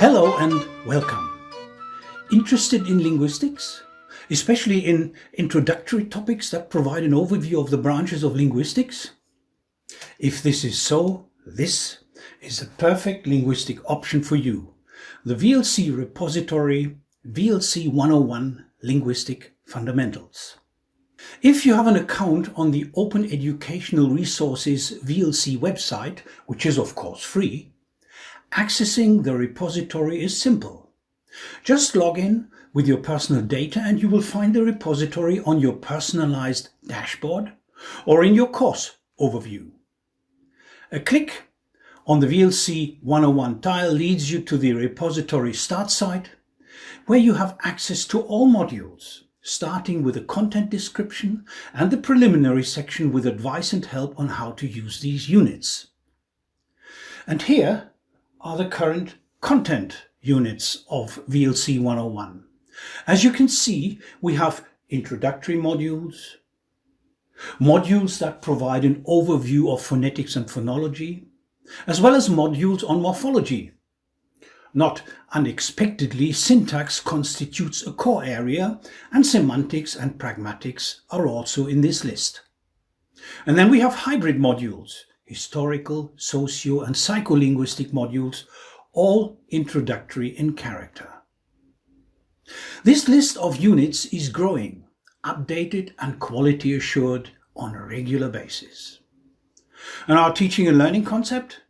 Hello and welcome. Interested in linguistics? Especially in introductory topics that provide an overview of the branches of linguistics? If this is so, this is a perfect linguistic option for you. The VLC repository VLC 101 Linguistic Fundamentals. If you have an account on the Open Educational Resources VLC website, which is of course free, accessing the repository is simple. Just log in with your personal data and you will find the repository on your personalized dashboard or in your course overview. A click on the VLC 101 tile leads you to the repository start site where you have access to all modules starting with a content description and the preliminary section with advice and help on how to use these units. And here are the current content units of VLC 101. As you can see, we have introductory modules, modules that provide an overview of phonetics and phonology, as well as modules on morphology, not unexpectedly, syntax constitutes a core area and semantics and pragmatics are also in this list. And then we have hybrid modules, historical, socio and psycholinguistic modules, all introductory in character. This list of units is growing, updated and quality assured on a regular basis. And our teaching and learning concept?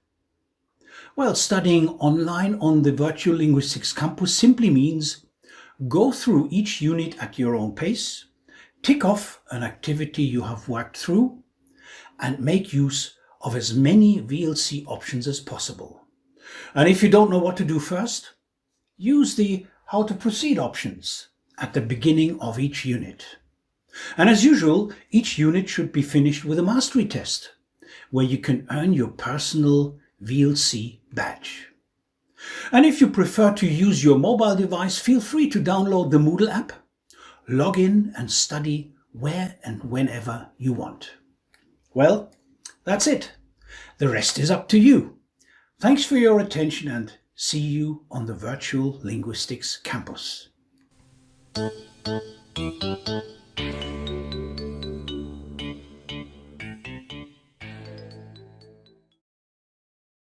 Well, studying online on the Virtual Linguistics Campus simply means go through each unit at your own pace, tick off an activity you have worked through, and make use of as many VLC options as possible. And if you don't know what to do first, use the How to Proceed options at the beginning of each unit. And as usual, each unit should be finished with a mastery test, where you can earn your personal VLC badge. And if you prefer to use your mobile device, feel free to download the Moodle app, log in and study where and whenever you want. Well, that's it. The rest is up to you. Thanks for your attention and see you on the Virtual Linguistics Campus.